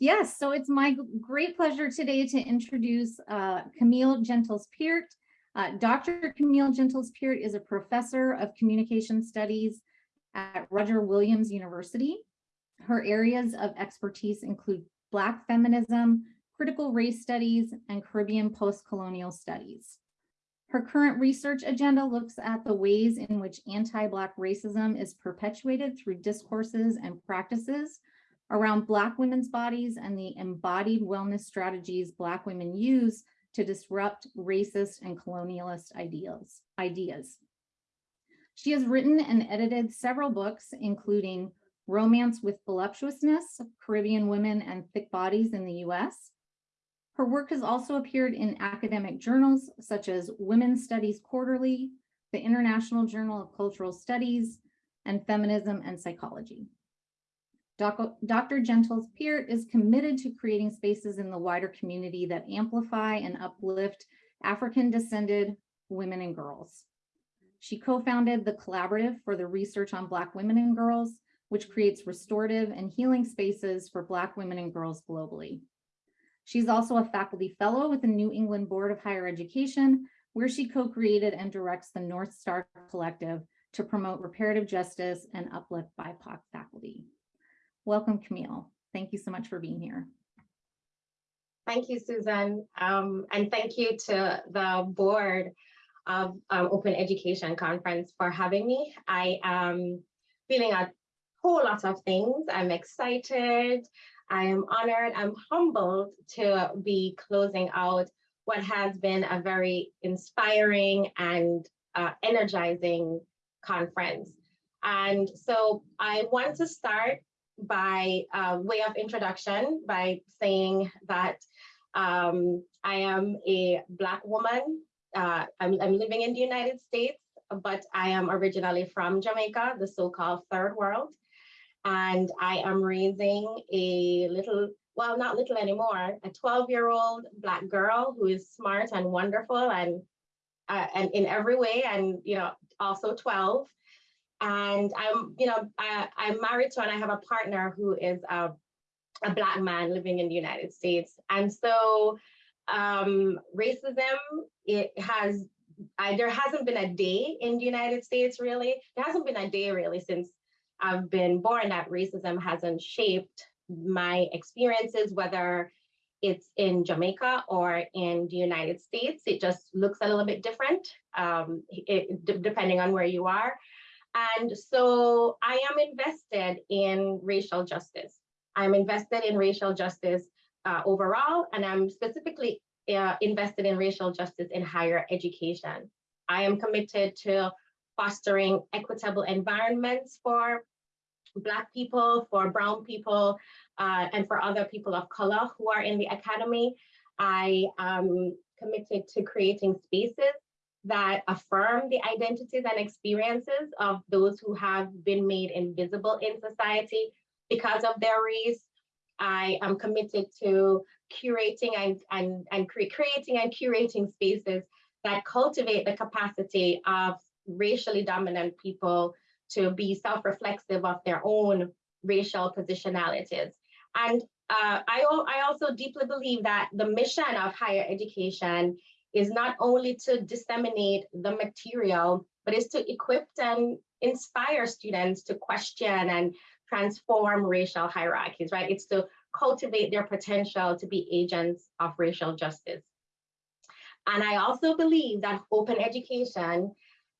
yes, so it's my great pleasure today to introduce uh, Kamille Gentles Peart. Uh, Dr. Kamille Gentles Peart is a professor of communication studies at Roger Williams University. Her areas of expertise include Black feminism, critical race studies, and Caribbean post-colonial studies. Her current research agenda looks at the ways in which anti-Black racism is perpetuated through discourses and practices around Black women's bodies and the embodied wellness strategies Black women use to disrupt racist and colonialist ideals, ideas. She has written and edited several books, including Romance with Voluptuousness, Caribbean Women and Thick Bodies in the US. Her work has also appeared in academic journals such as Women's Studies Quarterly, the International Journal of Cultural Studies, and Feminism and Psychology. Dr. Gentles Peart is committed to creating spaces in the wider community that amplify and uplift African descended women and girls. She co-founded the Collaborative for the Research on Black Women and Girls, which creates restorative and healing spaces for Black women and girls globally. She's also a faculty fellow with the New England Board of Higher Education, where she co-created and directs the North Star Collective to promote reparative justice and uplift BIPOC faculty. Welcome, Kamille. Thank you so much for being here. Thank you, Susan. Um, and thank you to the board of um, Open Education Conference for having me. I am feeling a whole lot of things. I'm excited. I am honored. I'm humbled to be closing out what has been a very inspiring and uh, energizing conference. And so I want to start by uh, way of introduction by saying that um, I am a Black woman. Uh, I'm, I'm living in the United States, but I am originally from Jamaica, the so-called third world. And I am raising a little, well, not little anymore, a 12-year-old Black girl who is smart and wonderful and, uh, and in every way, and you know, also 12 and I'm, you know, I, I'm married to and I have a partner who is a, a black man living in the United States. And so um, racism, it has, I, there hasn't been a day in the United States really. There hasn't been a day really since I've been born that racism hasn't shaped my experiences, whether it's in Jamaica or in the United States. It just looks a little bit different um, it, depending on where you are. And so I am invested in racial justice. I'm invested in racial justice uh, overall, and I'm specifically uh, invested in racial justice in higher education. I am committed to fostering equitable environments for Black people, for Brown people, uh, and for other people of color who are in the academy. I am committed to creating spaces that affirm the identities and experiences of those who have been made invisible in society because of their race. I am committed to curating and, and, and cre creating and curating spaces that cultivate the capacity of racially dominant people to be self-reflexive of their own racial positionalities. And uh, I, I also deeply believe that the mission of higher education is not only to disseminate the material, but is to equip and inspire students to question and transform racial hierarchies, right? It's to cultivate their potential to be agents of racial justice. And I also believe that open education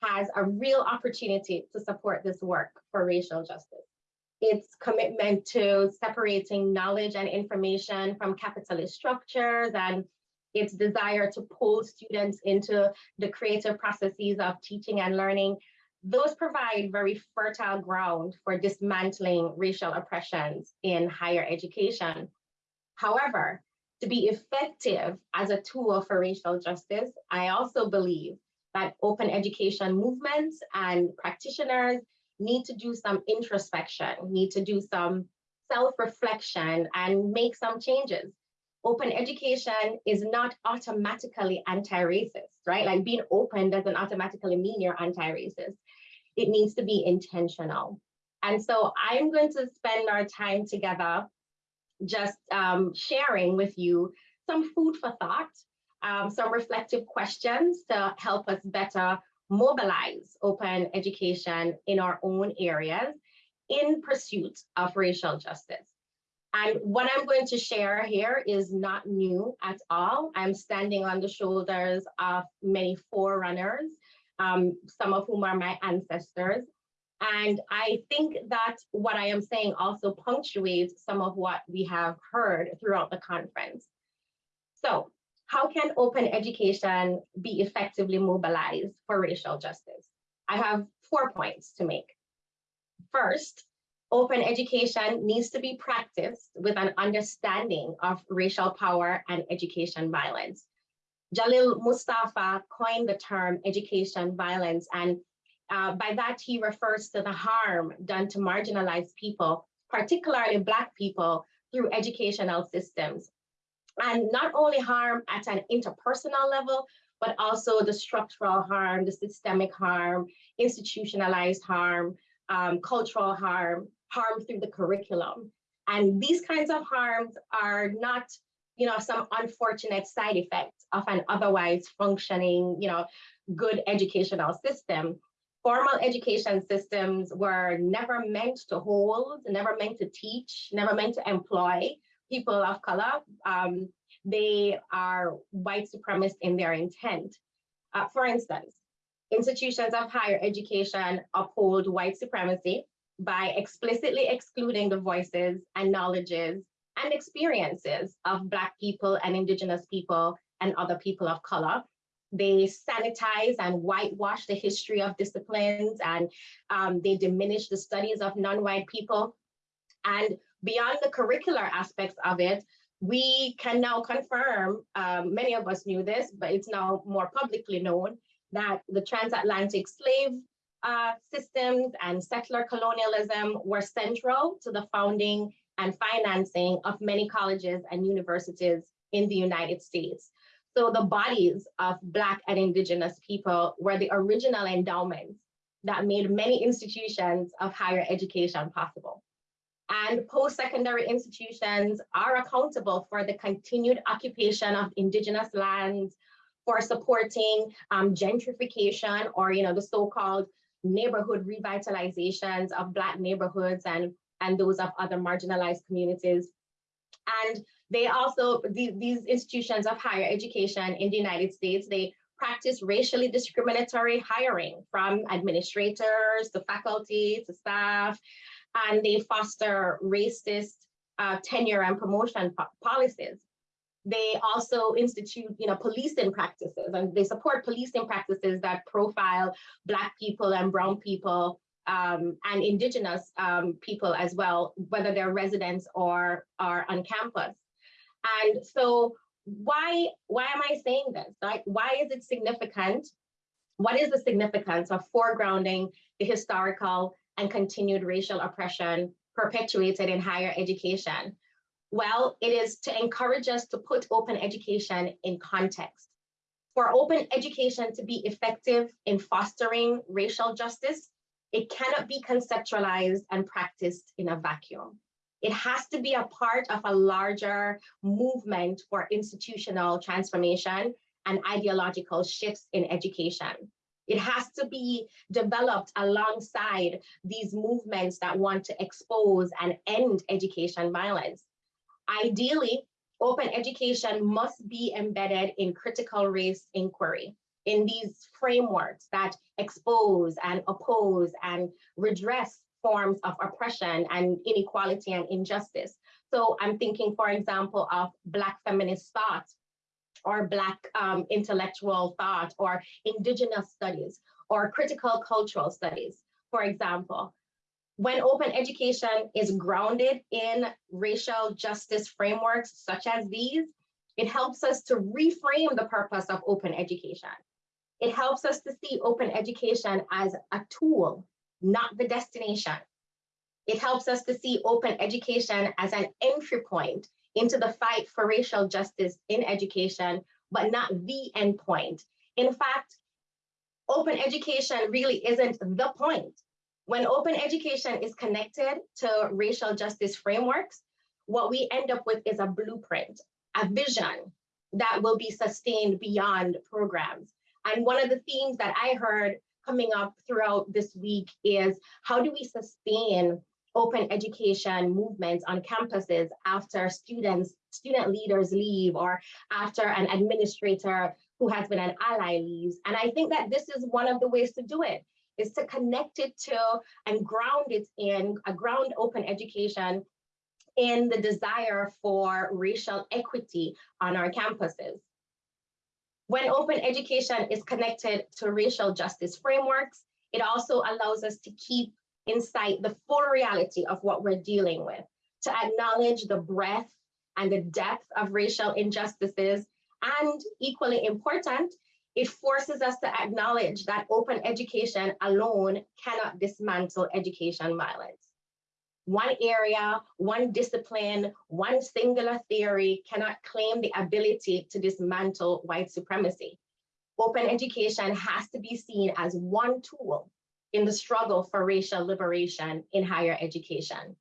has a real opportunity to support this work for racial justice. Its commitment to separating knowledge and information from capitalist structures and its desire to pull students into the creative processes of teaching and learning, those provide very fertile ground for dismantling racial oppressions in higher education. However, to be effective as a tool for racial justice, I also believe that open education movements and practitioners need to do some introspection, need to do some self-reflection and make some changes open education is not automatically anti-racist, right? Like being open doesn't automatically mean you're anti-racist. It needs to be intentional. And so I'm going to spend our time together just um, sharing with you some food for thought, um, some reflective questions to help us better mobilize open education in our own areas in pursuit of racial justice. And what I'm going to share here is not new at all. I'm standing on the shoulders of many forerunners, um, some of whom are my ancestors. And I think that what I am saying also punctuates some of what we have heard throughout the conference. So how can open education be effectively mobilized for racial justice? I have four points to make. First, open education needs to be practiced with an understanding of racial power and education violence. Jalil Mustaffa coined the term education violence, and uh, by that he refers to the harm done to marginalized people, particularly Black people, through educational systems. And not only harm at an interpersonal level, but also the structural harm, the systemic harm, institutionalized harm, um, cultural harm, harm through the curriculum. And these kinds of harms are not, you know, some unfortunate side effects of an otherwise functioning, you know, good educational system. Formal education systems were never meant to hold, never meant to teach, never meant to employ people of color. Um, they are white supremacist in their intent. Uh, for instance, institutions of higher education uphold white supremacy by explicitly excluding the voices and knowledges and experiences of Black people and Indigenous people and other people of color. They sanitize and whitewash the history of disciplines and um, they diminish the studies of non-white people. And beyond the curricular aspects of it, we can now confirm, um, many of us knew this, but it's now more publicly known, that the transatlantic slave uh, systems and settler colonialism were central to the founding and financing of many colleges and universities in the United States. So the bodies of Black and Indigenous people were the original endowments that made many institutions of higher education possible. And post-secondary institutions are accountable for the continued occupation of Indigenous lands, for supporting um, gentrification or you know the so-called neighborhood revitalizations of Black neighborhoods and, and those of other marginalized communities. And they also, the, these institutions of higher education in the United States, they practice racially discriminatory hiring from administrators to faculty to staff, and they foster racist uh, tenure and promotion po policies. They also institute, you know, policing practices and they support policing practices that profile Black people and Brown people um, and Indigenous um, people as well, whether they're residents or are on campus. And so why, why am I saying this? Like, why is it significant? What is the significance of foregrounding the historical and continued racial oppression perpetuated in higher education? Well, it is to encourage us to put open education in context. For open education to be effective in fostering racial justice, it cannot be conceptualized and practiced in a vacuum. It has to be a part of a larger movement for institutional transformation and ideological shifts in education. It has to be developed alongside these movements that want to expose and end education violence. Ideally, open education must be embedded in critical race inquiry, in these frameworks that expose and oppose and redress forms of oppression and inequality and injustice. So I'm thinking, for example, of Black feminist thought or Black um, intellectual thought or Indigenous studies or critical cultural studies, for example when open education is grounded in racial justice frameworks such as these, it helps us to reframe the purpose of open education. It helps us to see open education as a tool, not the destination. It helps us to see open education as an entry point into the fight for racial justice in education, but not the end point. In fact, open education really isn't the point. When open education is connected to racial justice frameworks, what we end up with is a blueprint, a vision that will be sustained beyond programs. And one of the themes that I heard coming up throughout this week is how do we sustain open education movements on campuses after students, student leaders leave or after an administrator who has been an ally leaves. And I think that this is one of the ways to do it, is to connect it to and ground it in a ground open education in the desire for racial equity on our campuses. When open education is connected to racial justice frameworks, it also allows us to keep in sight the full reality of what we're dealing with, to acknowledge the breadth and the depth of racial injustices, and equally important, it forces us to acknowledge that open education alone cannot dismantle education violence. One area, one discipline, one singular theory cannot claim the ability to dismantle white supremacy. Open education has to be seen as one tool in the struggle for racial liberation in higher education.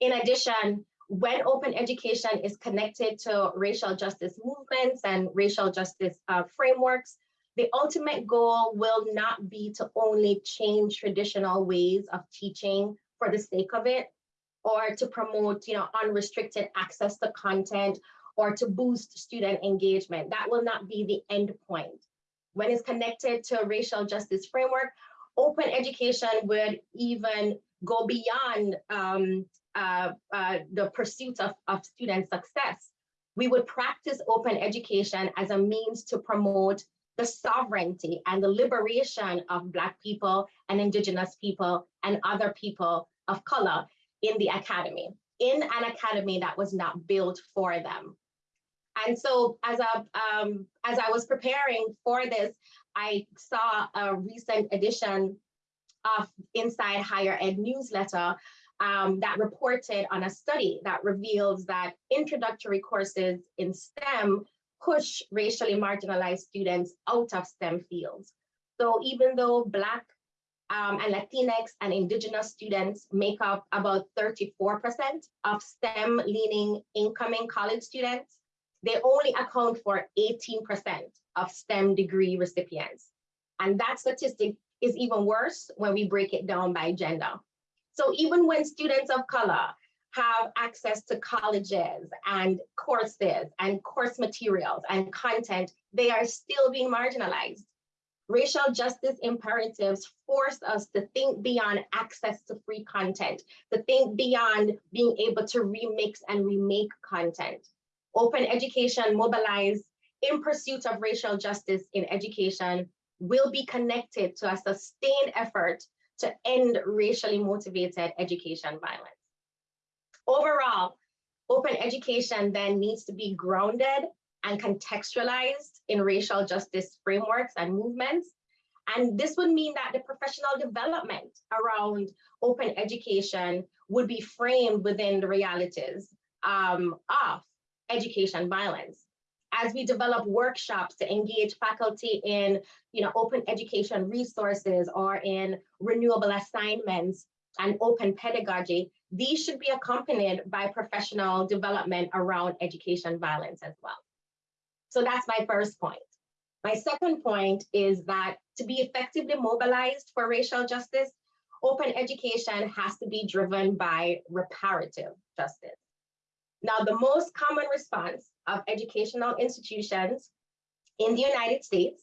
In addition, when open education is connected to racial justice movements and racial justice uh, frameworks, the ultimate goal will not be to only change traditional ways of teaching for the sake of it, or to promote you know, unrestricted access to content, or to boost student engagement. That will not be the end point. When it's connected to a racial justice framework, open education would even go beyond um, uh, uh, the pursuit of, of student success. We would practice open education as a means to promote the sovereignty and the liberation of Black people and Indigenous people and other people of color in the academy, in an academy that was not built for them. And so as, a, um, as I was preparing for this, I saw a recent edition of Inside Higher Ed newsletter um, that reported on a study that reveals that introductory courses in STEM push racially marginalized students out of STEM fields. So even though Black um, and Latinx and Indigenous students make up about 34% of STEM leaning incoming college students, they only account for 18% of STEM degree recipients. And that statistic is even worse when we break it down by gender. So even when students of color have access to colleges and courses and course materials and content, they are still being marginalized. Racial justice imperatives force us to think beyond access to free content, to think beyond being able to remix and remake content. Open education mobilized in pursuit of racial justice in education will be connected to a sustained effort to end racially motivated education violence. Overall, open education then needs to be grounded and contextualized in racial justice frameworks and movements. And this would mean that the professional development around open education would be framed within the realities um, of education violence as we develop workshops to engage faculty in you know, open education resources or in renewable assignments and open pedagogy, these should be accompanied by professional development around education violence as well. So that's my first point. My second point is that to be effectively mobilized for racial justice, open education has to be driven by reparative justice. Now, the most common response of educational institutions in the United States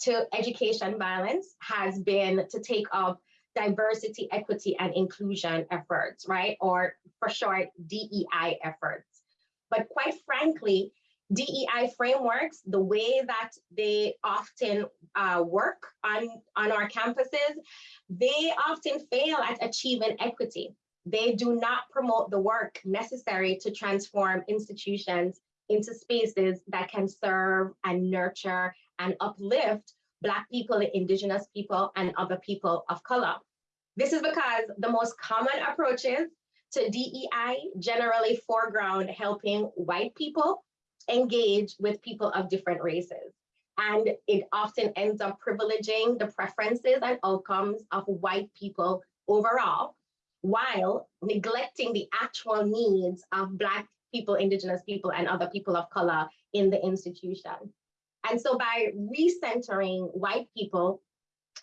to education violence has been to take up diversity, equity, and inclusion efforts, right? Or for short, DEI efforts. But quite frankly, DEI frameworks, the way that they often uh, work on, on our campuses, they often fail at achieving equity. They do not promote the work necessary to transform institutions into spaces that can serve and nurture and uplift Black people, Indigenous people, and other people of color. This is because the most common approaches to DEI generally foreground helping white people engage with people of different races. And it often ends up privileging the preferences and outcomes of white people overall, while neglecting the actual needs of Black people, Indigenous people, and other people of color in the institution. And so by recentering white people,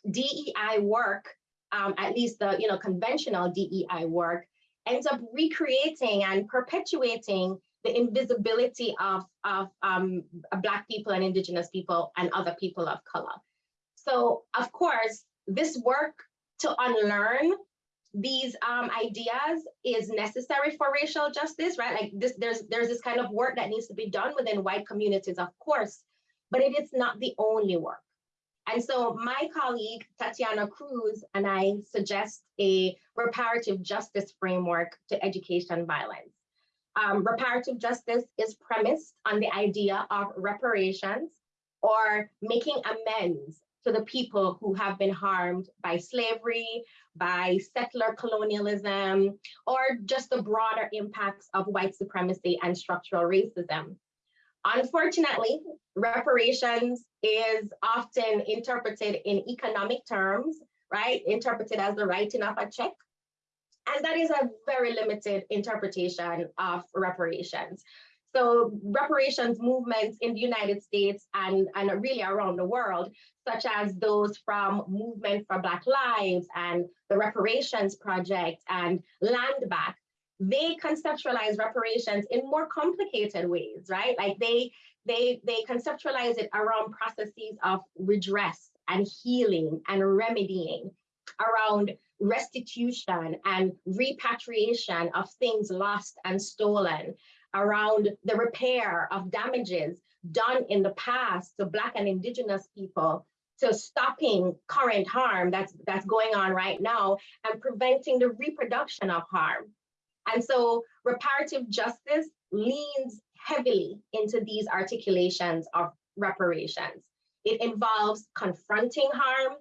DEI work, um, at least the you know conventional DEI work, ends up recreating and perpetuating the invisibility of, of um, Black people and Indigenous people and other people of color. So of course, this work to unlearn these um, ideas is necessary for racial justice, right? Like this, there's there's this kind of work that needs to be done within white communities, of course, but it is not the only work. And so my colleague, Tatiana Cruz, and I suggest a reparative justice framework to education violence. Um, reparative justice is premised on the idea of reparations or making amends to the people who have been harmed by slavery, by settler colonialism, or just the broader impacts of white supremacy and structural racism. Unfortunately, reparations is often interpreted in economic terms, right? Interpreted as the writing of a check. And that is a very limited interpretation of reparations. So reparations movements in the United States and, and really around the world, such as those from Movement for Black Lives and the Reparations Project and Land Back, they conceptualize reparations in more complicated ways, right? Like they, they, they conceptualize it around processes of redress and healing and remedying, around restitution and repatriation of things lost and stolen, around the repair of damages done in the past to Black and Indigenous people, to stopping current harm that's, that's going on right now and preventing the reproduction of harm. And so reparative justice leans heavily into these articulations of reparations. It involves confronting harm,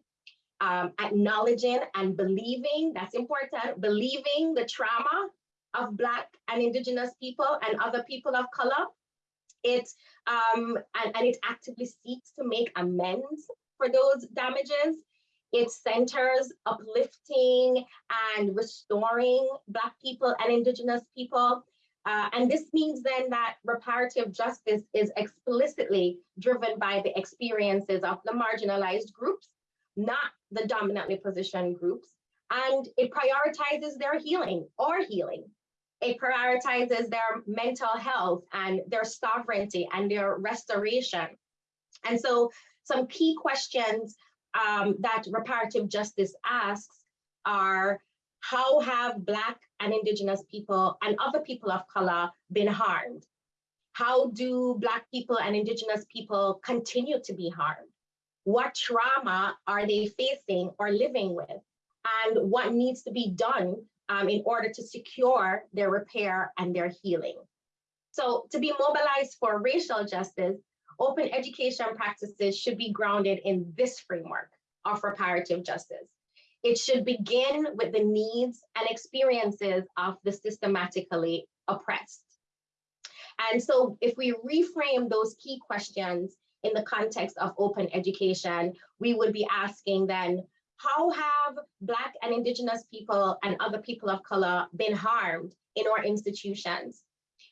um, acknowledging and believing, that's important, believing the trauma of Black and Indigenous people and other people of color. It, um, and, and it actively seeks to make amends for those damages. It centers uplifting and restoring Black people and Indigenous people. Uh, and this means then that reparative justice is explicitly driven by the experiences of the marginalized groups, not the dominantly positioned groups. And it prioritizes their healing or healing. It prioritizes their mental health and their sovereignty and their restoration. And so some key questions um, that reparative justice asks are, how have Black and Indigenous people and other people of color been harmed? How do Black people and Indigenous people continue to be harmed? What trauma are they facing or living with? And what needs to be done um, in order to secure their repair and their healing? So to be mobilized for racial justice, open education practices should be grounded in this framework of reparative justice. It should begin with the needs and experiences of the systematically oppressed. And so if we reframe those key questions in the context of open education, we would be asking then, how have Black and Indigenous people and other people of color been harmed in our institutions?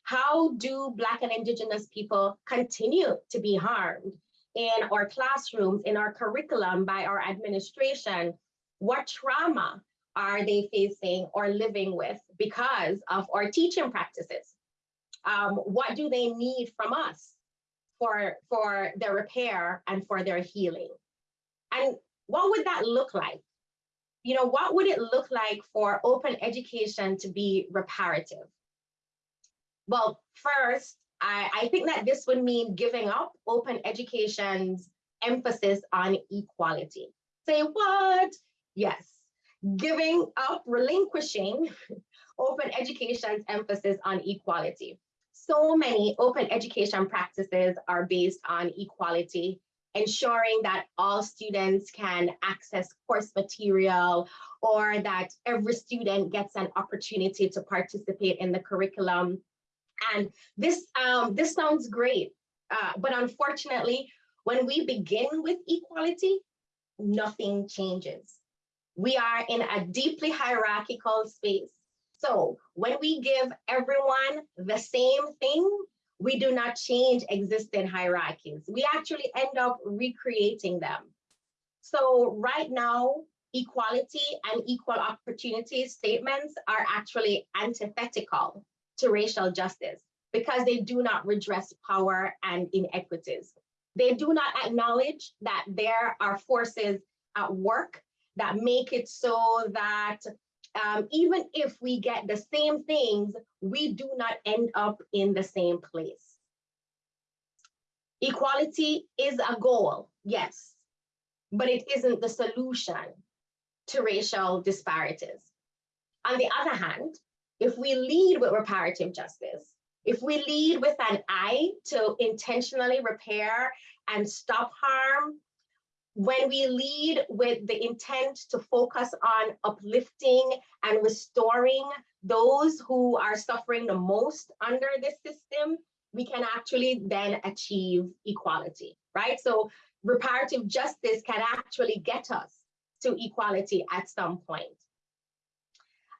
How do Black and Indigenous people continue to be harmed in our classrooms, in our curriculum by our administration? What trauma are they facing or living with because of our teaching practices? Um, what do they need from us for, for their repair and for their healing? And what would that look like? You know, what would it look like for open education to be reparative? Well, first, I, I think that this would mean giving up open education's emphasis on equality. Say what? Yes, giving up, relinquishing open education's emphasis on equality. So many open education practices are based on equality, ensuring that all students can access course material or that every student gets an opportunity to participate in the curriculum and this, um, this sounds great, uh, but unfortunately, when we begin with equality, nothing changes. We are in a deeply hierarchical space. So when we give everyone the same thing, we do not change existing hierarchies. We actually end up recreating them. So right now, equality and equal opportunity statements are actually antithetical to racial justice because they do not redress power and inequities. They do not acknowledge that there are forces at work that make it so that um, even if we get the same things, we do not end up in the same place. Equality is a goal, yes, but it isn't the solution to racial disparities. On the other hand, if we lead with reparative justice, if we lead with an eye to intentionally repair and stop harm, when we lead with the intent to focus on uplifting and restoring those who are suffering the most under this system, we can actually then achieve equality, right? So reparative justice can actually get us to equality at some point.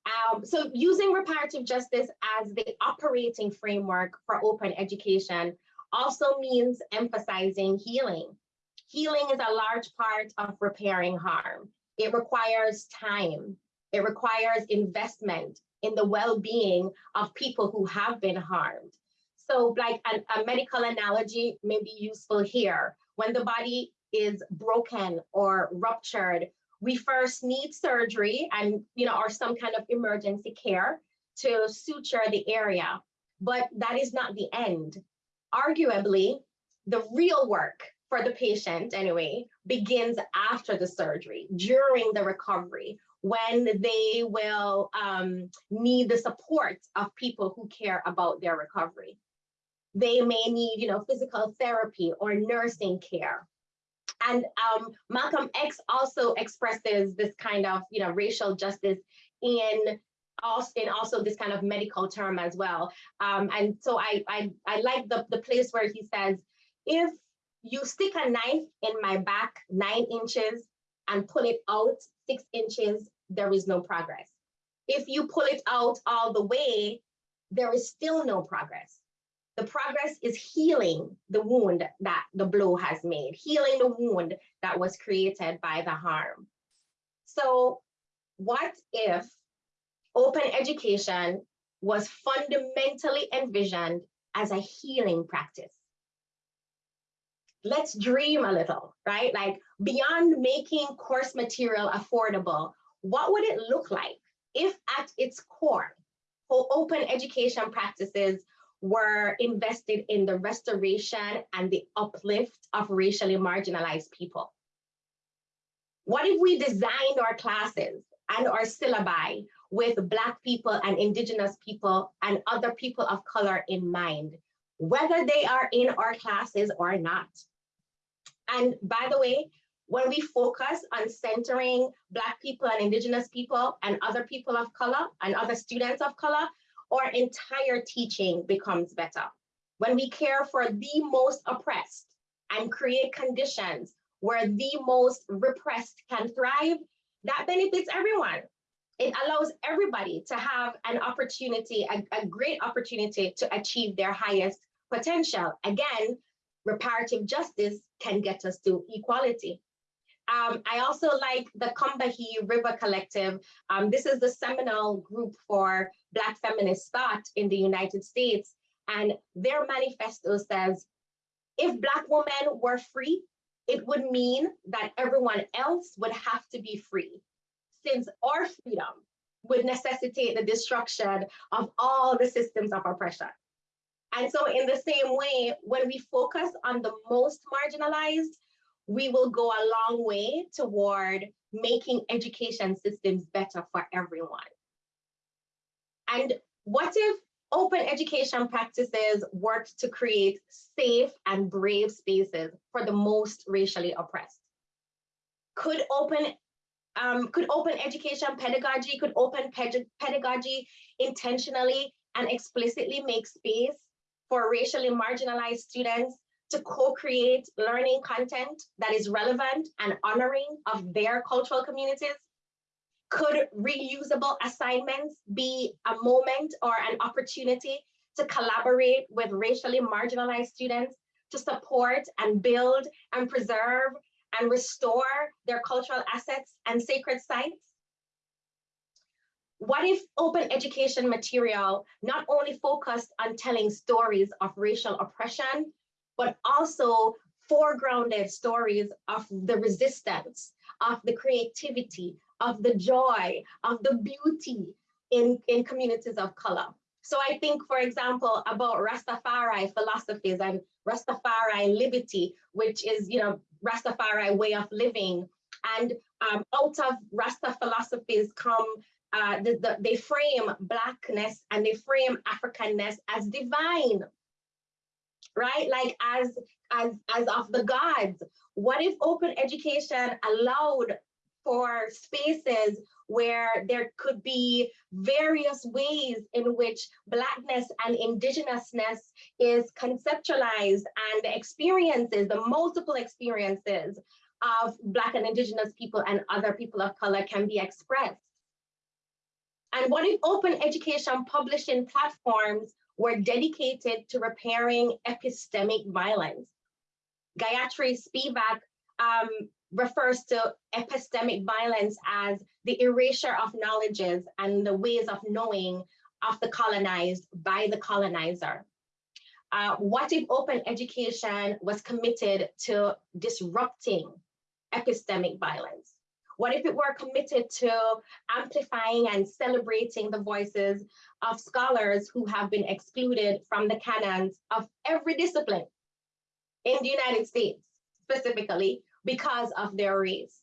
Um, so using reparative justice as the operating framework for open education also means emphasizing healing. Healing is a large part of repairing harm. It requires time. It requires investment in the well-being of people who have been harmed. So like a, medical analogy may be useful here. When the body is broken or ruptured, we first need surgery and, you know, or some kind of emergency care to suture the area. But that is not the end. Arguably, the real work for the patient anyway begins after the surgery, during the recovery, when they will um, need the support of people who care about their recovery. They may need, you know, physical therapy or nursing care. And um, Malcolm X also expresses this kind of, you know, racial justice in also in also this kind of medical term as well. Um, and so I, I I like the the place where he says, if you stick a knife in my back nine inches and pull it out six inches, there is no progress. If you pull it out all the way, there is still no progress. The progress is healing the wound that the blow has made, healing the wound that was created by the harm. So what if open education was fundamentally envisioned as a healing practice? Let's dream a little, right? Like beyond making course material affordable, what would it look like if at its core, open education practices were invested in the restoration and the uplift of racially marginalized people? What if we designed our classes and our syllabi with Black people and Indigenous people and other people of color in mind, whether they are in our classes or not? And by the way, when we focus on centering Black people and Indigenous people and other people of color and other students of color, our entire teaching becomes better. When we care for the most oppressed and create conditions where the most repressed can thrive, that benefits everyone. It allows everybody to have an opportunity, a, a great opportunity to achieve their highest potential. Again, reparative justice can get us to equality. Um, I also like the Combahee River Collective. Um, this is the seminal group for Black feminist thought in the United States. And their manifesto says, if Black women were free, it would mean that everyone else would have to be free, since our freedom would necessitate the destruction of all the systems of oppression. And so in the same way, when we focus on the most marginalized, we will go a long way toward making education systems better for everyone. And what if open education practices worked to create safe and brave spaces for the most racially oppressed? Could open um, could open education pedagogy, could open pedagogy intentionally and explicitly make space for racially marginalized students to co-create learning content that is relevant and honoring of their cultural communities? Could reusable assignments be a moment or an opportunity to collaborate with racially marginalized students to support and build and preserve and restore their cultural assets and sacred sites? What if open education material not only focused on telling stories of racial oppression, but also foregrounded stories of the resistance, of the creativity, of the joy, of the beauty in, in communities of color. So I think, for example, about Rastafari philosophies and Rastafari livity, which is, you know, Rastafari way of living. And um, out of Rasta philosophies come, uh, the, the, they frame Blackness and they frame Africanness as divine, right? Like as, as, as of the gods. What if open education allowed for spaces where there could be various ways in which Blackness and Indigenousness is conceptualized and the experiences, the multiple experiences of Black and Indigenous people and other people of color can be expressed. And what if open education publishing platforms were dedicated to repairing epistemic violence? Gayatri Spivak um, refers to epistemic violence as the erasure of knowledges and the ways of knowing of the colonized by the colonizer. Uh, what if open education was committed to disrupting epistemic violence? What if it were committed to amplifying and celebrating the voices of scholars who have been excluded from the canons of every discipline in the United States, specifically, because of their race?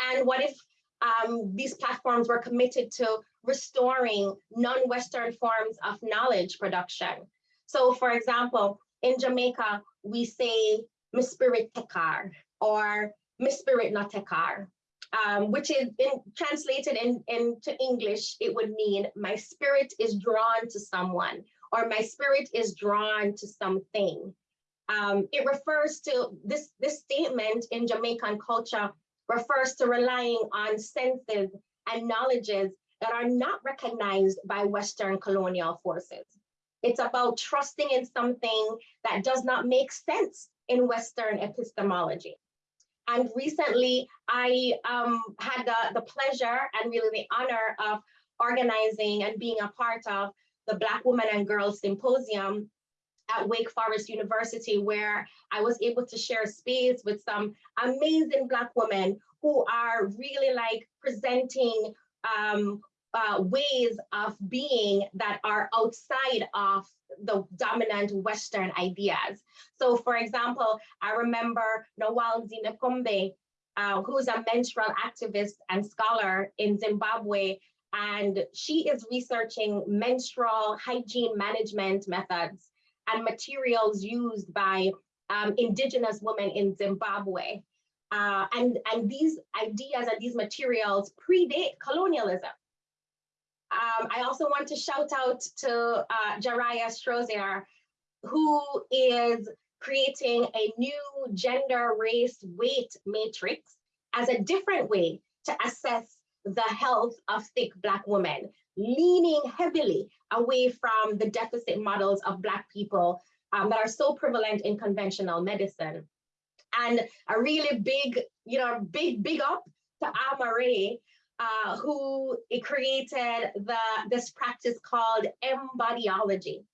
And what if um, these platforms were committed to restoring non-Western forms of knowledge production? So for example, in Jamaica, we say spirit tekar or spirit not tekar, um, which is in, translated in, into English, it would mean my spirit is drawn to someone or my spirit is drawn to something. Um, it refers to this, this statement in Jamaican culture refers to relying on senses and knowledges that are not recognized by Western colonial forces. It's about trusting in something that does not make sense in Western epistemology. And recently, I um, had the, the pleasure and really the honor of organizing and being a part of the Black Women and Girls Symposium at Wake Forest University, where I was able to share space with some amazing Black women who are really like presenting um, uh, ways of being that are outside of the dominant Western ideas. So for example, I remember Nawal Zinakombe, uh, who's a menstrual activist and scholar in Zimbabwe, and she is researching menstrual hygiene management methods and materials used by um, indigenous women in Zimbabwe. Uh, and, and these ideas and these materials predate colonialism. Um, I also want to shout out to uh, Jariah Strozier, who is creating a new gender, race, weight matrix as a different way to assess the health of thick Black women leaning heavily away from the deficit models of Black people um, that are so prevalent in conventional medicine. And a really big, you know, big, big up to Amare, uh, who created the this practice called embodiology.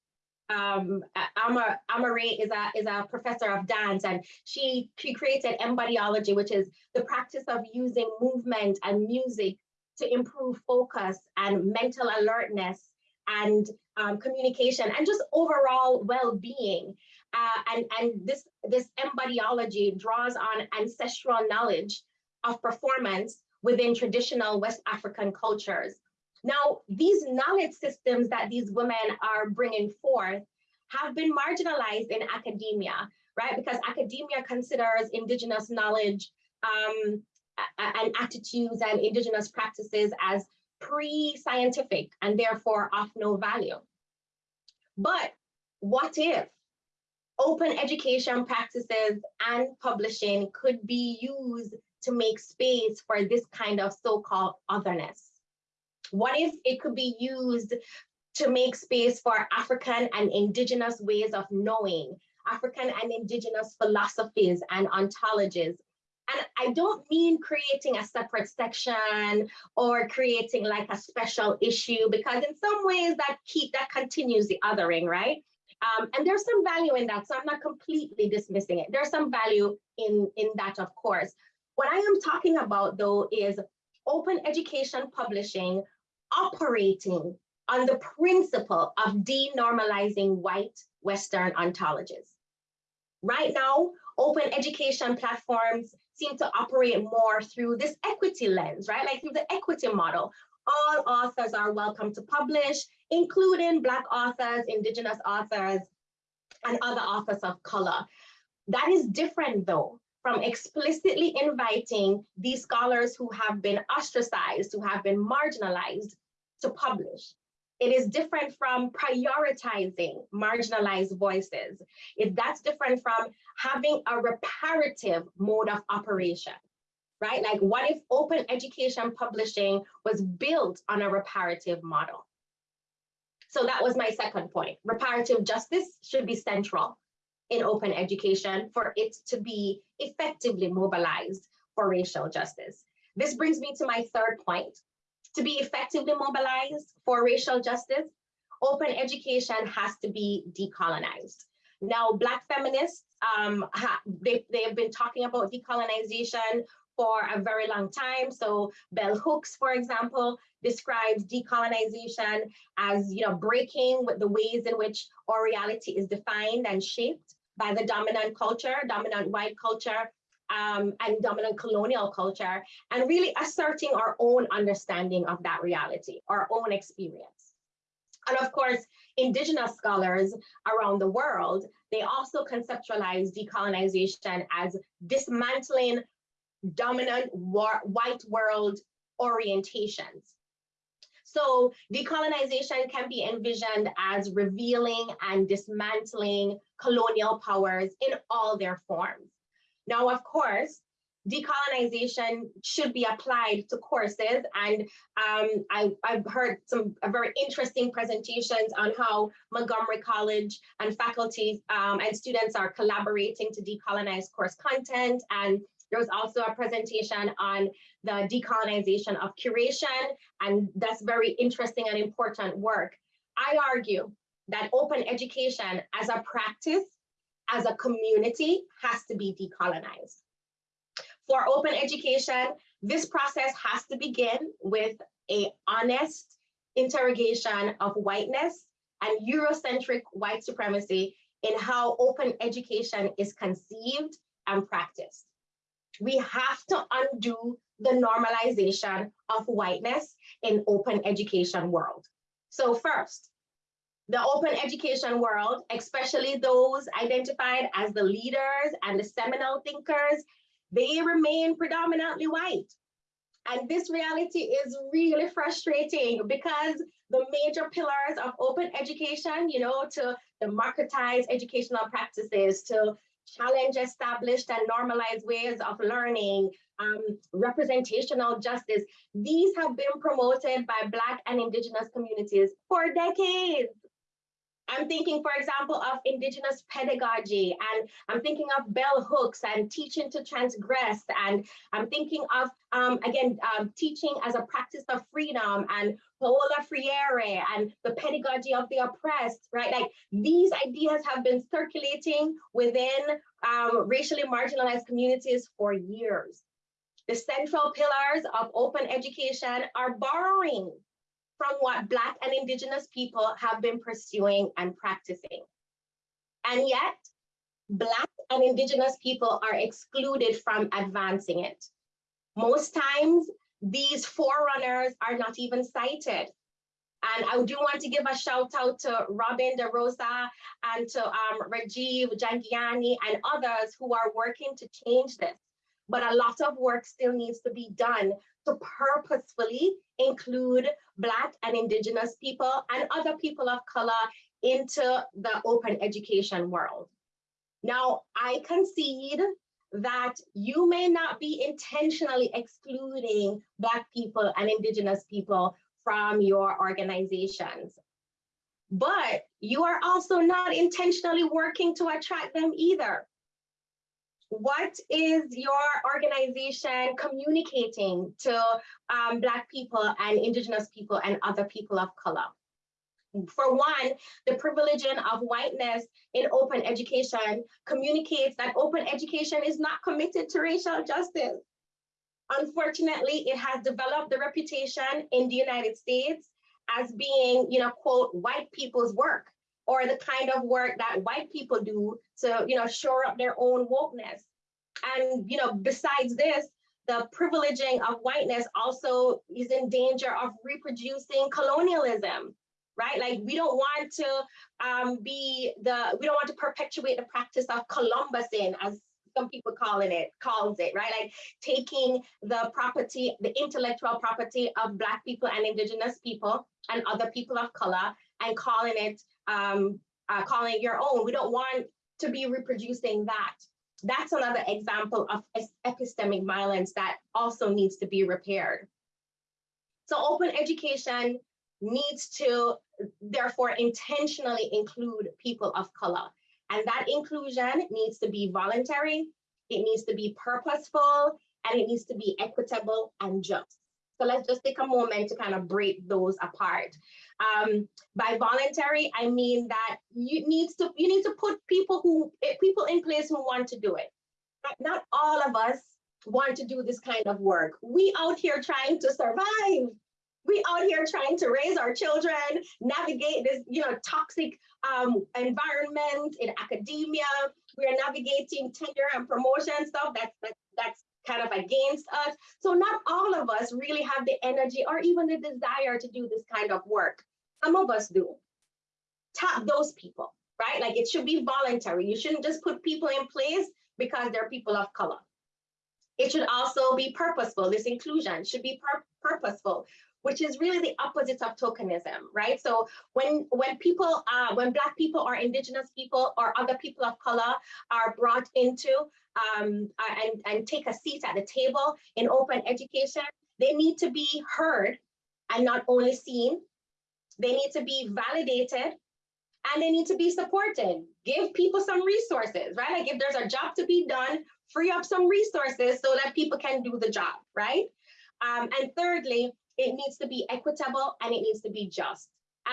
Um, Amar, Amare is a, is a professor of dance and she, she created embodiology, which is the practice of using movement and music to improve focus and mental alertness and um, communication and just overall well-being. Uh, and, and this, this embodiology draws on ancestral knowledge of performance within traditional West African cultures. Now, these knowledge systems that these women are bringing forth have been marginalized in academia, right? Because academia considers indigenous knowledge um, and attitudes and indigenous practices as pre-scientific and therefore of no value. But what if open education practices and publishing could be used to make space for this kind of so-called otherness? What if it could be used to make space for African and indigenous ways of knowing, African and indigenous philosophies and ontologies. And I don't mean creating a separate section or creating like a special issue, because in some ways that keep that continues the othering, right? Um, and there's some value in that, so I'm not completely dismissing it. There's some value in, in that, of course. What I am talking about, though, is open education publishing operating on the principle of denormalizing white Western ontologies. Right now, open education platforms seem to operate more through this equity lens, right? Like through the equity model. All authors are welcome to publish, including Black authors, Indigenous authors, and other authors of color. That is different though from explicitly inviting these scholars who have been ostracized, who have been marginalized to publish. It is different from prioritizing marginalized voices. It, that's different from having a reparative mode of operation, right? Like what if open education publishing was built on a reparative model? So that was my second point. Reparative justice should be central in open education for it to be effectively mobilized for racial justice. This brings me to my third point, to be effectively mobilized for racial justice, open education has to be decolonized. Now, Black feminists, um, they, they have been talking about decolonization for a very long time. So Bell Hooks, for example, describes decolonization as you know breaking with the ways in which our reality is defined and shaped by the dominant culture, dominant white culture, um, and dominant colonial culture, and really asserting our own understanding of that reality, our own experience. And of course, indigenous scholars around the world, they also conceptualize decolonization as dismantling dominant white world orientations. So decolonization can be envisioned as revealing and dismantling colonial powers in all their forms. Now, of course, decolonization should be applied to courses. And um, I, have heard some very interesting presentations on how Montgomery College and faculty um, and students are collaborating to decolonize course content. And there was also a presentation on the decolonization of curation. And that's very interesting and important work. I argue that open education as a practice as a community has to be decolonized. For open education, this process has to begin with a honest interrogation of whiteness and Eurocentric white supremacy in how open education is conceived and practiced. We have to undo the normalization of whiteness in open education world. So first, the open education world, especially those identified as the leaders and the seminal thinkers, they remain predominantly white. And this reality is really frustrating because the major pillars of open education, you know, to democratize educational practices, to challenge established and normalized ways of learning, um, representational justice, these have been promoted by Black and Indigenous communities for decades. I'm thinking, for example, of indigenous pedagogy, and I'm thinking of bell hooks and teaching to transgress, and I'm thinking of, um, again, um, teaching as a practice of freedom, and Paulo Freire, and the pedagogy of the oppressed, right? Like these ideas have been circulating within um, racially marginalized communities for years. The central pillars of open education are borrowing from what Black and Indigenous people have been pursuing and practicing. And yet, Black and Indigenous people are excluded from advancing it. Most times, these forerunners are not even cited. And I do want to give a shout out to Robin DeRosa and to um, Rajiv Jhangiani and others who are working to change this. But a lot of work still needs to be done to purposefully include Black and Indigenous people and other people of color into the open education world. Now, I concede that you may not be intentionally excluding Black people and Indigenous people from your organizations. But you are also not intentionally working to attract them either. What is your organization communicating to um, Black people and Indigenous people and other people of color? For one, the privileging of whiteness in open education communicates that open education is not committed to racial justice. Unfortunately, it has developed the reputation in the United States as being, you know, quote, white people's work or the kind of work that white people do to, you know, shore up their own wokeness. And, you know, besides this, the privileging of whiteness also is in danger of reproducing colonialism right? Like we don't want to um, be the, we don't want to perpetuate the practice of Columbusing as some people calling it, calls it, right? Like taking the property, the intellectual property of Black people and Indigenous people and other people of color and calling it, um, uh, calling it your own. We don't want to be reproducing that. That's another example of epistemic violence that also needs to be repaired. So open education needs to therefore intentionally include people of color. And that inclusion needs to be voluntary, it needs to be purposeful, and it needs to be equitable and just. So let's just take a moment to kind of break those apart. Um, by voluntary, I mean that you need to you need to put people who eh, people in place who want to do it. Not all of us want to do this kind of work. We out here trying to survive we out here trying to raise our children, navigate this, you know, toxic um, environment in academia. We are navigating tenure and promotion stuff that's, that's, that's kind of against us. So not all of us really have the energy or even the desire to do this kind of work. Some of us do. Tap those people, right? Like it should be voluntary. You shouldn't just put people in place because they're people of color. It should also be purposeful. This inclusion should be pur purposeful which is really the opposite of tokenism, right? So when when people, uh, when Black people or Indigenous people or other people of color are brought into um, uh, and, and take a seat at the table in open education, they need to be heard and not only seen. They need to be validated and they need to be supported. Give people some resources, right? Like if there's a job to be done, free up some resources so that people can do the job, right? Um, and thirdly, it needs to be equitable and it needs to be just.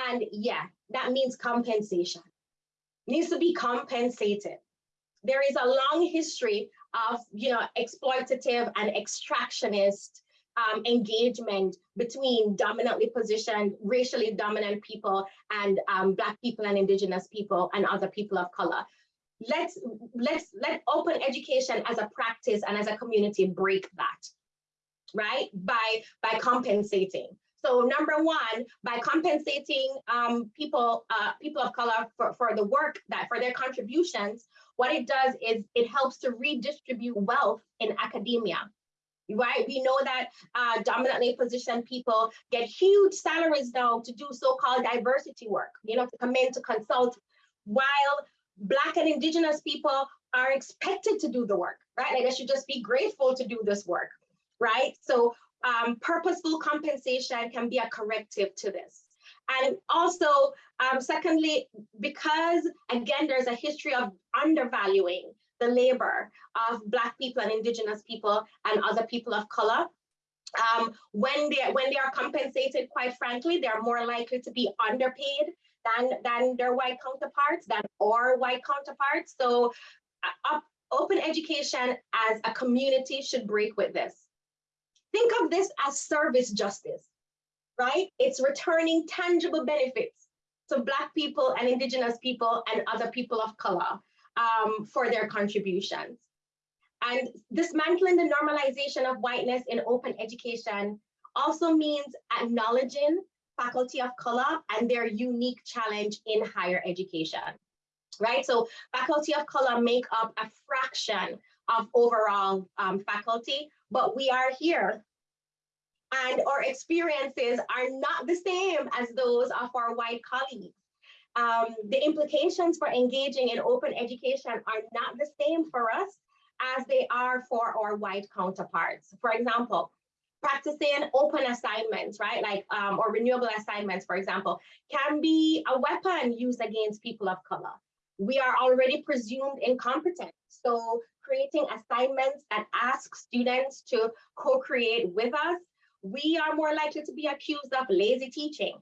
And yeah, that means compensation. Needs to be compensated. There is a long history of you know exploitative and extractionist um, engagement between dominantly positioned, racially dominant people and um, Black people and Indigenous people and other people of color. Let's let's let open education as a practice and as a community break that right? By, by compensating. So number one, by compensating um, people, uh, people of color for, for the work that for their contributions, what it does is it helps to redistribute wealth in academia. Right, we know that uh, dominantly positioned people get huge salaries now to do so-called diversity work, you know, to come in to consult, while Black and Indigenous people are expected to do the work, right? Like they should just be grateful to do this work right? So um, purposeful compensation can be a corrective to this. And also, um, secondly, because again, there's a history of undervaluing the labor of Black people and Indigenous people and other people of color, um, when they when they are compensated, quite frankly, they're more likely to be underpaid than than their white counterparts, than our white counterparts. So, uh, open education as a community should break with this. Think of this as service justice, right? It's returning tangible benefits to Black people and Indigenous people and other people of color um, for their contributions. And dismantling the normalization of whiteness in open education also means acknowledging faculty of color and their unique challenge in higher education, right? So faculty of color make up a fraction of overall um, faculty, but we are here and our experiences are not the same as those of our white colleagues. Um, the implications for engaging in open education are not the same for us as they are for our white counterparts. For example, practicing open assignments, right? Like, um, or renewable assignments, for example, can be a weapon used against people of color. We are already presumed incompetent. So creating assignments that ask students to co-create with us, we are more likely to be accused of lazy teaching.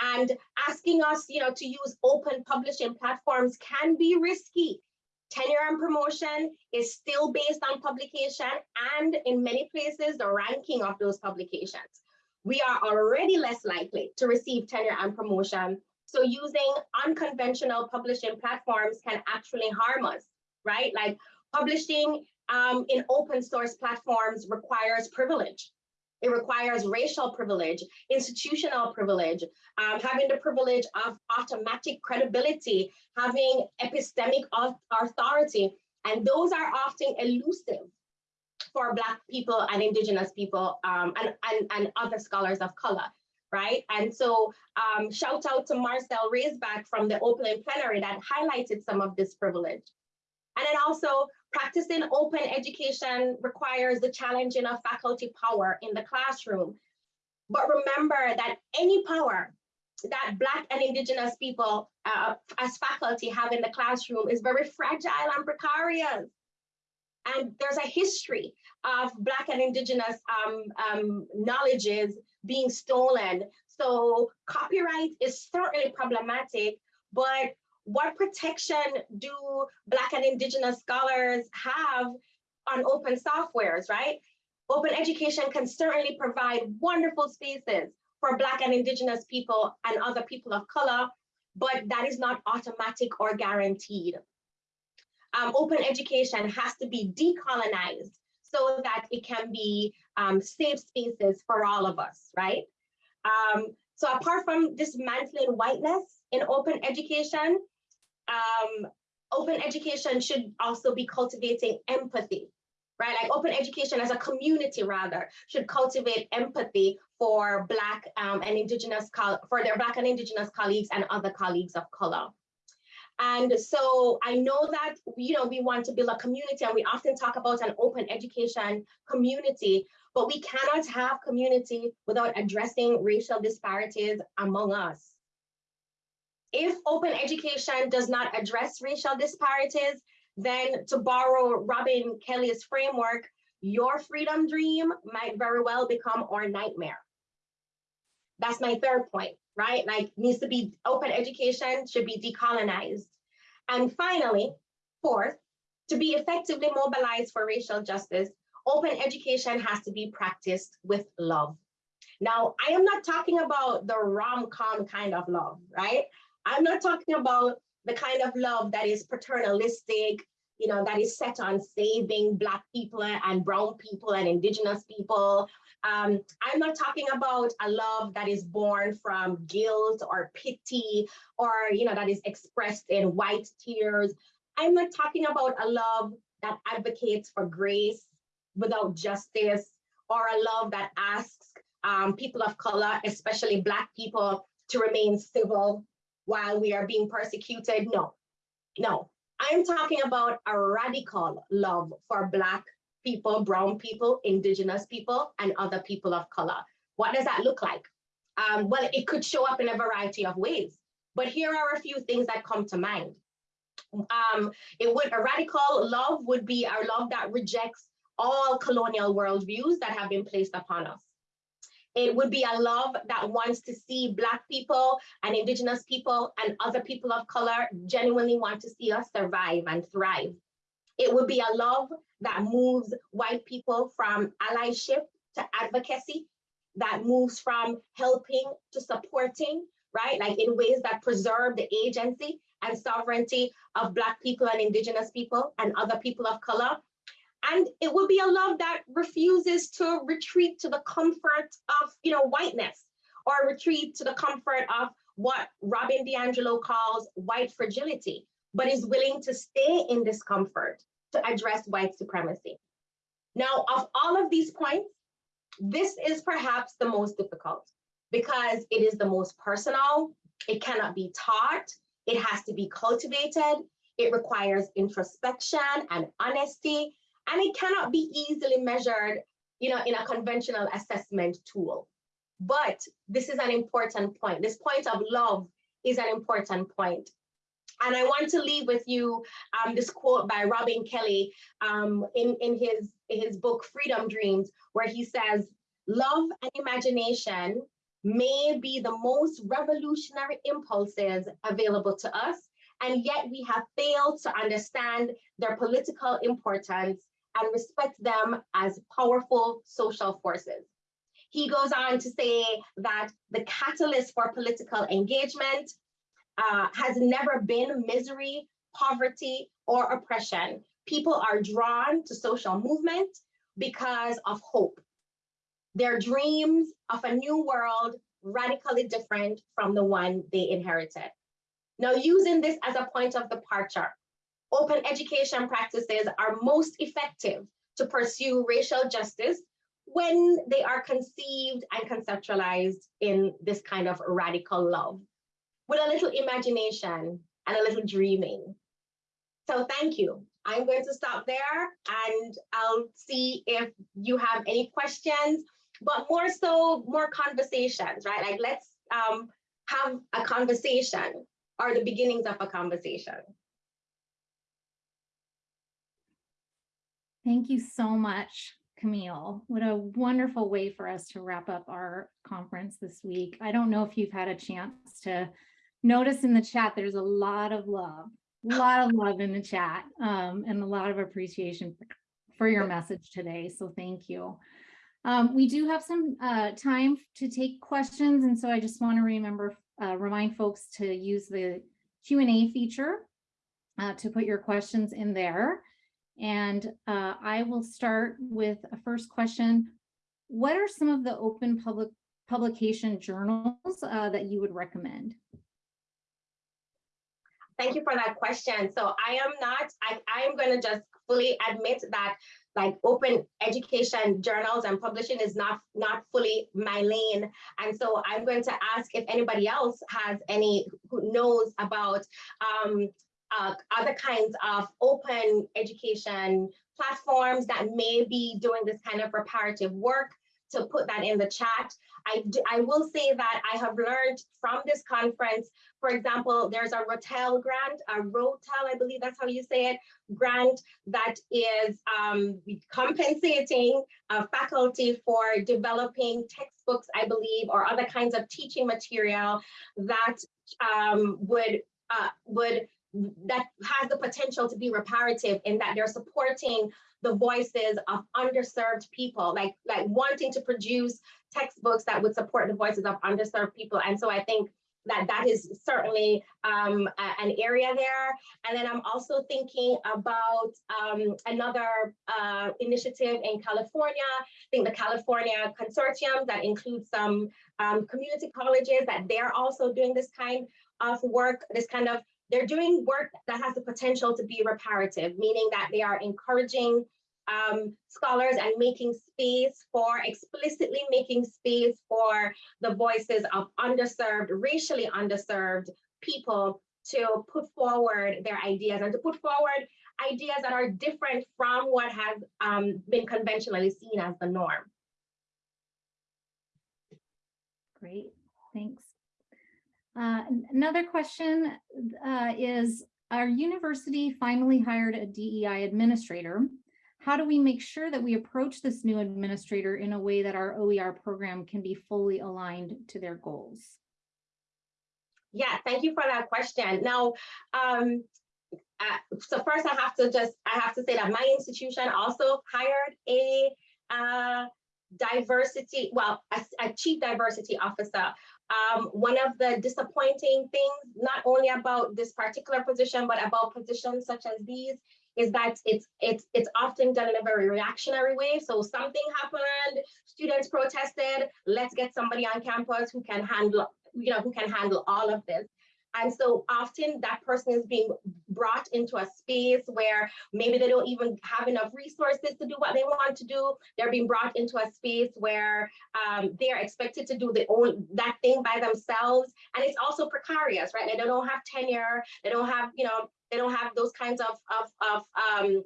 And asking us, you know, to use open publishing platforms can be risky. Tenure and promotion is still based on publication and in many places, the ranking of those publications. We are already less likely to receive tenure and promotion. So using unconventional publishing platforms can actually harm us, right? Like publishing um, in open source platforms requires privilege. It requires racial privilege, institutional privilege, um, having the privilege of automatic credibility, having epistemic authority, and those are often elusive for Black people and Indigenous people um, and, and, and other scholars of color, right? And so um, shout out to Marcel Raisback from the opening plenary that highlighted some of this privilege. And then also practicing open education requires the challenging of faculty power in the classroom. But remember that any power that Black and Indigenous people uh, as faculty have in the classroom is very fragile and precarious. And there's a history of Black and Indigenous um, um, knowledges being stolen. So copyright is certainly problematic, but what protection do Black and Indigenous scholars have on open softwares, right? Open education can certainly provide wonderful spaces for Black and Indigenous people and other people of color, but that is not automatic or guaranteed. Um, open education has to be decolonized so that it can be um, safe spaces for all of us, right? Um, so apart from dismantling whiteness in open education, um, open education should also be cultivating empathy, right? Like open education as a community rather should cultivate empathy for Black um, and Indigenous, for their Black and Indigenous colleagues and other colleagues of color. And so I know that, you know, we want to build a community and we often talk about an open education community, but we cannot have community without addressing racial disparities among us. If open education does not address racial disparities, then to borrow Robin Kelley's framework, your freedom dream might very well become our nightmare. That's my third point, right? Like needs to be open education should be decolonized. And finally, fourth, to be effectively mobilized for racial justice, open education has to be practiced with love. Now, I am not talking about the rom-com kind of love, right? I'm not talking about the kind of love that is paternalistic, you know, that is set on saving Black people and brown people and indigenous people. Um, I'm not talking about a love that is born from guilt or pity or, you know, that is expressed in white tears. I'm not talking about a love that advocates for grace without justice or a love that asks um, people of color, especially Black people, to remain civil while we are being persecuted. No, no. I'm talking about a radical love for Black people, brown people, indigenous people, and other people of color. What does that look like? Um, well, it could show up in a variety of ways, but here are a few things that come to mind. Um, it would a radical love would be our love that rejects all colonial worldviews that have been placed upon us. It would be a love that wants to see Black people and Indigenous people and other people of color genuinely want to see us survive and thrive. It would be a love that moves white people from allyship to advocacy, that moves from helping to supporting, right? Like in ways that preserve the agency and sovereignty of Black people and Indigenous people and other people of color, and it would be a love that refuses to retreat to the comfort of, you know, whiteness or retreat to the comfort of what Robin DiAngelo calls white fragility, but is willing to stay in discomfort to address white supremacy. Now, of all of these points, this is perhaps the most difficult because it is the most personal, it cannot be taught, it has to be cultivated, It requires introspection and honesty, and it cannot be easily measured you know, in a conventional assessment tool. But this is an important point. This point of love is an important point. And I want to leave with you um, this quote by Robin Kelley um, in, in his, his book, Freedom Dreams, where he says, love and imagination may be the most revolutionary impulses available to us, and yet we have failed to understand their political importance and respect them as powerful social forces. He goes on to say that the catalyst for political engagement uh, has never been misery, poverty, or oppression. People are drawn to social movement because of hope. Their dreams of a new world radically different from the one they inherited. Now, using this as a point of departure, open education practices are most effective to pursue racial justice when they are conceived and conceptualized in this kind of radical love with a little imagination and a little dreaming. So thank you. I'm going to stop there and I'll see if you have any questions, but more so, more conversations, right? Like let's um, have a conversation or the beginnings of a conversation. Thank you so much, Kamille. What a wonderful way for us to wrap up our conference this week. I don't know if you've had a chance to notice in the chat, there's a lot of love, a lot of love in the chat um, and a lot of appreciation for your message today. So thank you. Um, we do have some uh, time to take questions. And so I just want to remember, uh, remind folks to use the Q&A feature uh, to put your questions in there. And uh, I will start with a first question. What are some of the open public publication journals uh, that you would recommend? Thank you for that question. So I am not, I, am going to just fully admit that like open education journals and publishing is not not fully my lane and so i'm going to ask if anybody else has any who knows about um, uh, other kinds of open education platforms that may be doing this kind of reparative work to put that in the chat. I, do, I will say that I have learned from this conference, for example, there's a Rotel grant, a Rotel, I believe that's how you say it, grant that is um, compensating uh, faculty for developing textbooks, I believe, or other kinds of teaching material that um, would uh, would that has the potential to be reparative in that they're supporting the voices of underserved people, like, like wanting to produce textbooks that would support the voices of underserved people. And so I think that that is certainly um, a, an area there. And then I'm also thinking about um, another uh, initiative in California. I think the California Consortium that includes some um, community colleges that they're also doing this kind of work, this kind of they're doing work that has the potential to be reparative, meaning that they are encouraging um, scholars and making space for, explicitly making space for the voices of underserved, racially underserved people to put forward their ideas and to put forward ideas that are different from what has um, been conventionally seen as the norm. Great, thanks. Uh, another question uh, is, our university finally hired a DEI administrator. How do we make sure that we approach this new administrator in a way that our OER program can be fully aligned to their goals? Yeah, thank you for that question. Now, um, uh, so first I have to just, I have to say that my institution also hired a uh, diversity, well, a, a chief diversity officer um, one of the disappointing things, not only about this particular position, but about positions such as these, is that it's it's it's often done in a very reactionary way. So something happened, students protested, let's get somebody on campus who can handle, you know, who can handle all of this. And so often that person is being brought into a space where maybe they don't even have enough resources to do what they want to do. They're being brought into a space where um, they're expected to do the own that thing by themselves. And it's also precarious, right? They don't have tenure, they don't have, you know, they don't have those kinds of, of, of um,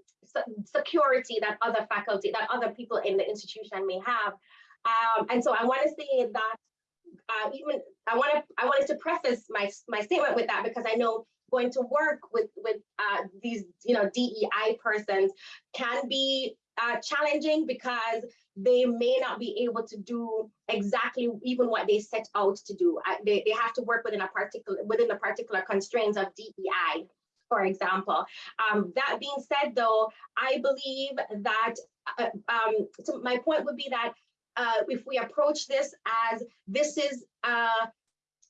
security that other faculty, that other people in the institution may have. Um, and so I want to say that uh, even I want to I wanted to preface my my statement with that because I know going to work with with uh, these you know DEI persons can be uh, challenging because they may not be able to do exactly even what they set out to do. They, they have to work within a particular within the particular constraints of DEI, for example. Um, that being said, though, I believe that uh, um, so my point would be that uh, if we approach this as this is uh,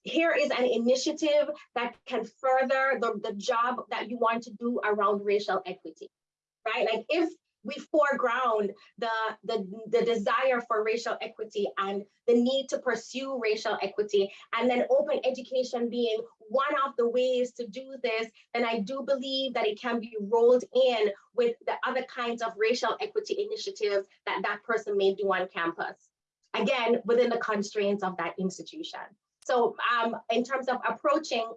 here is an initiative that can further the, the job that you want to do around racial equity, right? Like if we foreground the, the, the desire for racial equity and the need to pursue racial equity, and then open education being one of the ways to do this, then I do believe that it can be rolled in with the other kinds of racial equity initiatives that that person may do on campus. Again, within the constraints of that institution. So um, in terms of approaching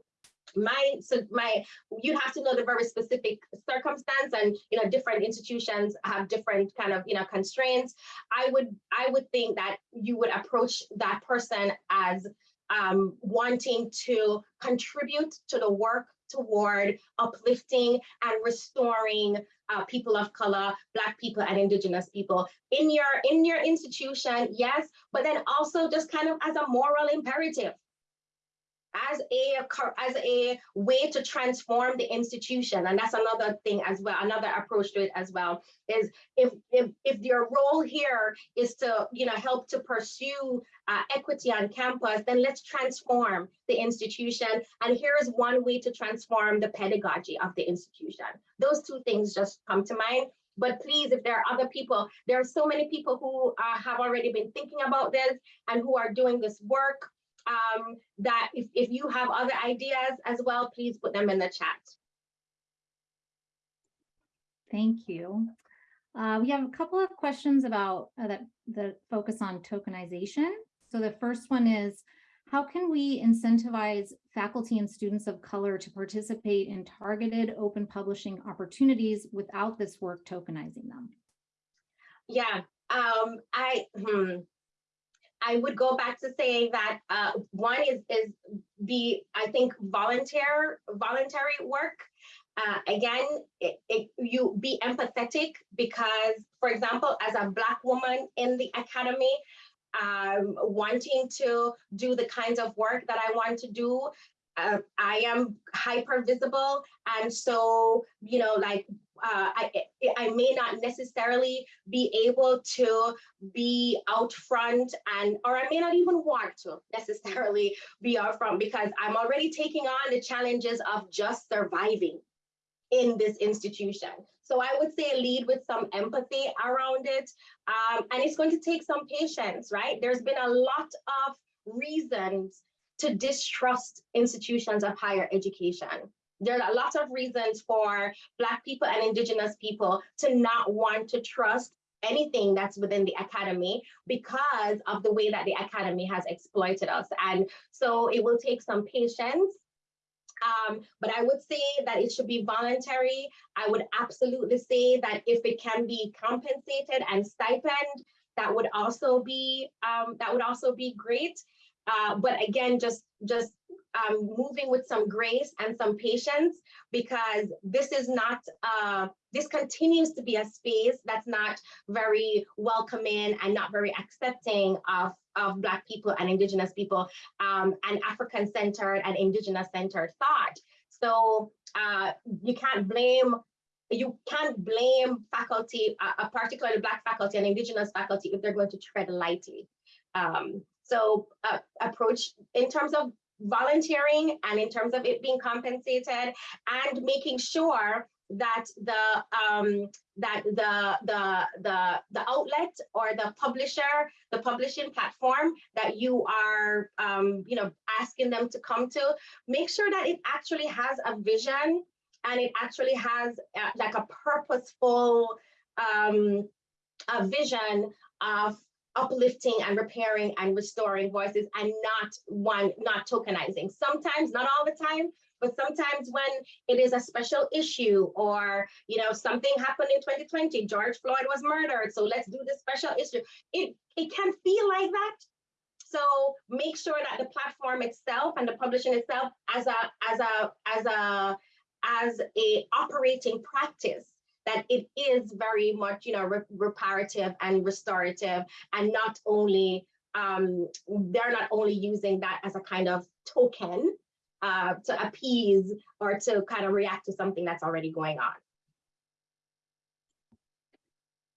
my so my you have to know the very specific circumstance and you know different institutions have different kind of you know constraints i would i would think that you would approach that person as um, wanting to contribute to the work toward uplifting and restoring uh, people of color, Black people and Indigenous people in your in your institution, yes, but then also just kind of as a moral imperative as a as a way to transform the institution. And that's another thing as well another approach to it as well is if if, if your role here is to you know help to pursue uh, equity on campus then let's transform the institution. And here is one way to transform the pedagogy of the institution. Those two things just come to mind. But please, if there are other people, there are so many people who uh, have already been thinking about this and who are doing this work um, that if, if you have other ideas as well, please put them in the chat. Thank you. Uh, we have a couple of questions about uh, that that focus on tokenization. So the first one is, how can we incentivize faculty and students of color to participate in targeted open publishing opportunities without this work tokenizing them? Yeah, um, I, hmm, I would go back to saying that uh, one is is the I think volunteer voluntary work. Uh, again, it, it, you be empathetic because, for example, as a Black woman in the academy, um, wanting to do the kinds of work that I want to do, uh, I am hyper visible. And so, you know, like uh, I, I may not necessarily be able to be out front and, or I may not even want to necessarily be out front because I'm already taking on the challenges of just surviving in this institution. So I would say lead with some empathy around it. Um, and it's going to take some patience, right? There's been a lot of reasons to distrust institutions of higher education. There are a lot of reasons for Black people and Indigenous people to not want to trust anything that's within the academy because of the way that the academy has exploited us. And so it will take some patience. Um, but I would say that it should be voluntary. I would absolutely say that if it can be compensated and stipend, that would also be um, that would also be great. Uh, but again, just just um, moving with some grace and some patience because this is not, uh, this continues to be a space that's not very welcoming and not very accepting of, of Black people and Indigenous people um, and African centered and Indigenous centered thought. So uh, you can't blame you can't blame faculty, uh, particularly Black faculty and Indigenous faculty if they're going to tread lightly. Um, so uh, approach in terms of volunteering and in terms of it being compensated and making sure that the um, that the the the the outlet or the publisher the publishing platform that you are um, you know asking them to come to make sure that it actually has a vision and it actually has uh, like a purposeful um, a vision of uplifting and repairing and restoring voices and not one not tokenizing sometimes not all the time But sometimes when it is a special issue or, you know, something happened in 2020, George Floyd was murdered, so let's do this special issue. It, it can feel like that. So make sure that the platform itself and the publishing itself as a, as a, as a, as a operating practice that it is very much, you know, re reparative and restorative and not only, um, they're not only using that as a kind of token uh, to appease or to kind of react to something that's already going on.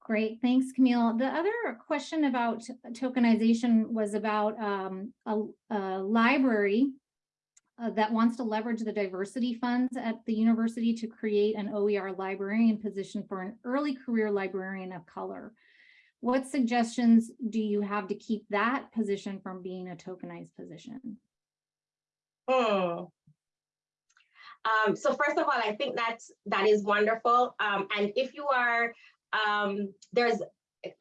Great, thanks, Kamille. The other question about tokenization was about um, a, a, library uh, that wants to leverage the diversity funds at the university to create an OER librarian position for an early career librarian of color. What suggestions do you have to keep that position from being a tokenized position? Hmm. Um, so first of all, I think that's that is wonderful. Um, and if you are um, there's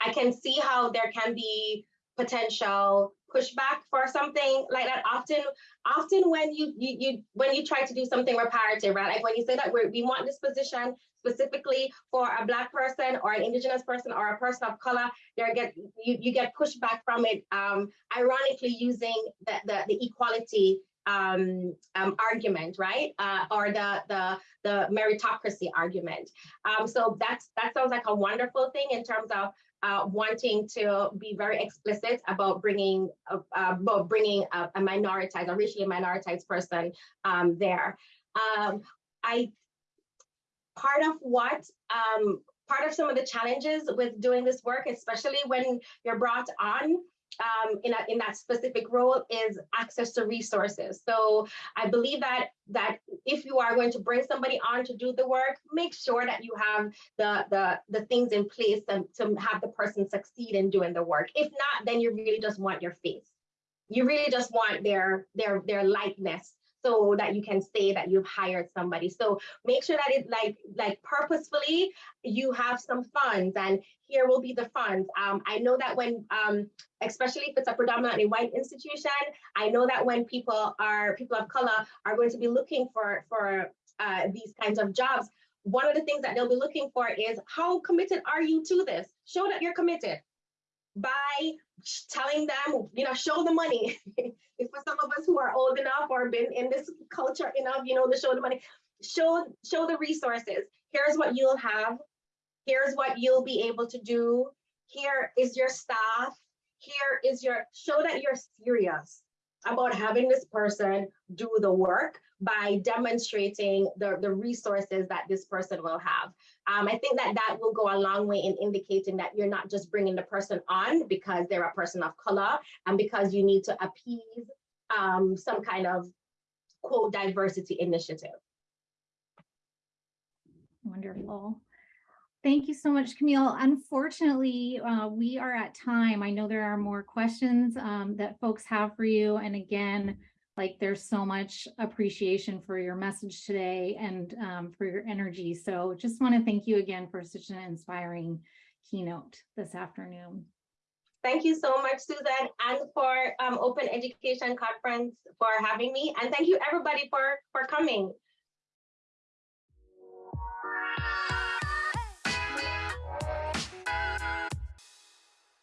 I can see how there can be potential pushback for something like that often often when you you, you when you try to do something reparative right like when you say that we want this position specifically for a black person or an indigenous person or a person of color there get you, you get pushback from it um ironically using the the, the equality um, um, argument, right? Uh, or the, the, the meritocracy argument. Um, so that's, that sounds like a wonderful thing in terms of uh, wanting to be very explicit about bringing uh, about bringing a, a minoritized, a racially minoritized person um, there. Um, I part of what um, part of some of the challenges with doing this work, especially when you're brought on um, in, a, in that specific role is access to resources. So I believe that that if you are going to bring somebody on to do the work, make sure that you have the the, the things in place to, to have the person succeed in doing the work. If not, then you really just want your face. You really just want their their their likeness so that you can say that you've hired somebody. So make sure that it's like like purposefully you have some funds and here will be the funds. Um, I know that when, um, especially if it's a predominantly white institution, I know that when people are people of color are going to be looking for for uh, these kinds of jobs, one of the things that they'll be looking for is how committed are you to this? Show that you're committed by telling them, you know, show the money. if for some of us who are old enough or been in this culture enough, you know, to show the money, show show the resources. Here's what you'll have. Here's what you'll be able to do. Here is your staff. Here is your show that you're serious about having this person do the work by demonstrating the, the resources that this person will have. Um, I think that that will go a long way in indicating that you're not just bringing the person on because they're a person of color and because you need to appease um, some kind of quote diversity initiative. Wonderful. Thank you so much, Kamille. Unfortunately, uh, we are at time. I know there are more questions um, that folks have for you. And again, like there's so much appreciation for your message today and um, for your energy. So just want to thank you again for such an inspiring keynote this afternoon. Thank you so much, Susan, and for um, Open Education Conference for having me. And thank you everybody for, for coming.